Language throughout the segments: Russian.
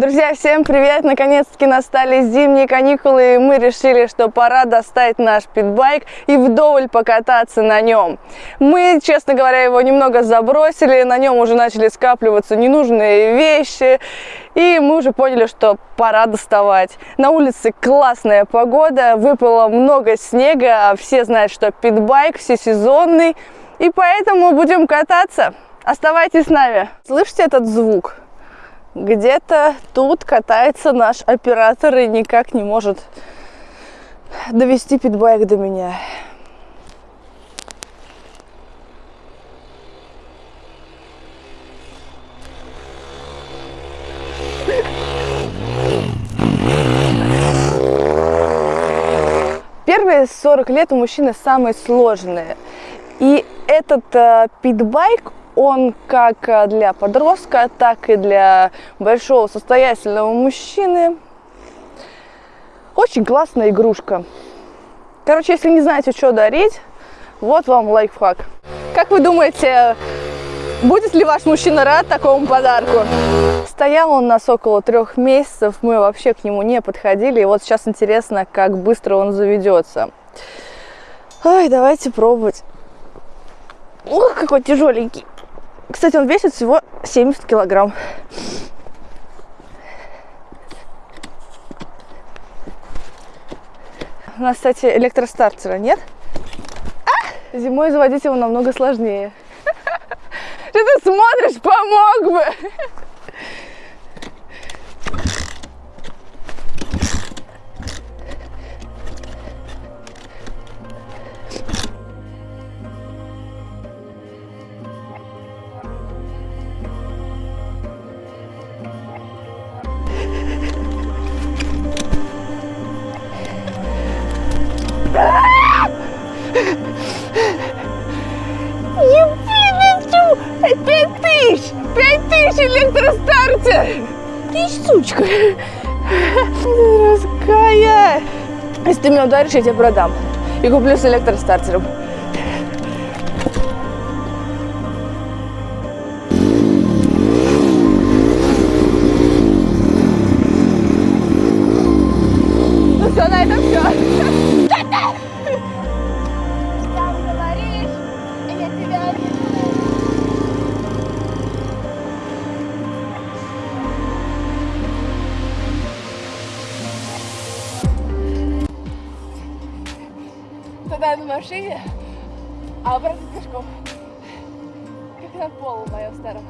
Друзья, всем привет! Наконец-таки настали зимние каникулы, и мы решили, что пора достать наш питбайк и вдоволь покататься на нем. Мы, честно говоря, его немного забросили, на нем уже начали скапливаться ненужные вещи, и мы уже поняли, что пора доставать. На улице классная погода, выпало много снега, а все знают, что питбайк всесезонный, и поэтому будем кататься. Оставайтесь с нами. Слышите этот звук? Где-то тут катается наш оператор и никак не может довести питбайк до меня. Первые 40 лет у мужчины самые сложные. И этот э, питбайк, он как э, для подростка, так и для большого состоятельного мужчины очень классная игрушка. Короче, если не знаете, что дарить, вот вам лайфхак. Как вы думаете, будет ли ваш мужчина рад такому подарку? Стоял он нас около трех месяцев, мы вообще к нему не подходили. И вот сейчас интересно, как быстро он заведется. Ой, давайте пробовать. Ох, какой тяжеленький. Кстати, он весит всего 70 килограмм. У нас, кстати, электростартера нет. А! Зимой заводить его намного сложнее. Что ты смотришь? Помог бы! Тысяч электростартер! Ты сучка! Если ты меня ударишь, я тебе продам. И куплю с электростартером. Тогда на машине, а обратно пешком. Как на полу моем старом.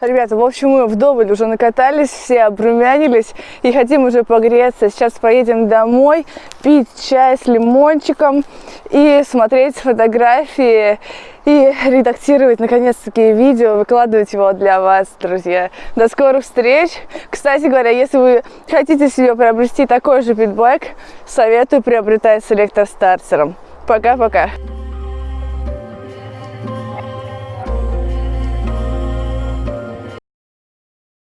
Ребята, в общем, мы вдоволь уже накатались, все обрумянились и хотим уже погреться. Сейчас поедем домой, пить чай с лимончиком и смотреть фотографии и редактировать наконец-таки видео, выкладывать его для вас, друзья. До скорых встреч! Кстати говоря, если вы хотите себе приобрести такой же питбайк, советую приобретать с электростартером. Пока-пока!